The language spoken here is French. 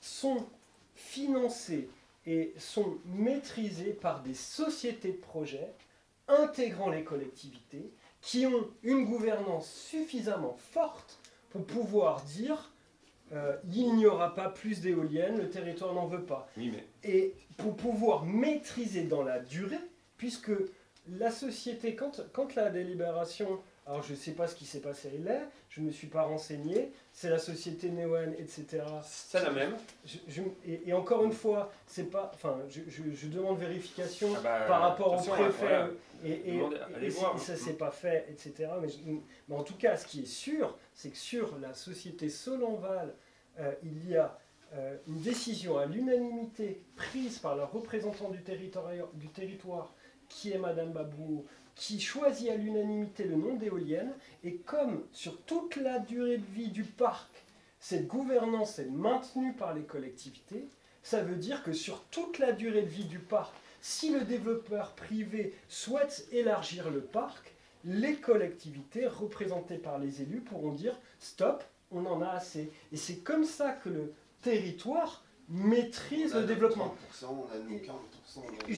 sont financés et sont maîtrisés par des sociétés de projet intégrant les collectivités qui ont une gouvernance suffisamment forte pour pouvoir dire euh, il n'y aura pas plus d'éoliennes, le territoire n'en veut pas. Oui, mais Et pour pouvoir maîtriser dans la durée, puisque la société, quand, quand la délibération, alors je ne sais pas ce qui s'est passé là, je ne me suis pas renseigné, c'est la société Neoen, etc. c'est la même. Je- je- et, et encore une fois, c'est pas, enfin, je, demande vérification Ah bah, par rapport au attention, préfet, voilà. et, et, et- ça s'est pas fait, etc. Mais, en tout cas, ce qui est sûr, c'est que sur la société Solonval, euh, il y a euh, une décision à l'unanimité prise par le représentant du territoire, du territoire, qui est Madame Babou, qui choisit à l'unanimité le nom d'éolienne, et comme sur toute la durée de vie du parc, cette gouvernance est maintenue par les collectivités, ça veut dire que sur toute la durée de vie du parc, si le développeur privé souhaite élargir le parc, les collectivités représentées par les élus pourront dire stop, on en a assez. Et c'est comme ça que le territoire maîtrise On a le développement. 30%, on a nous 40%. on a-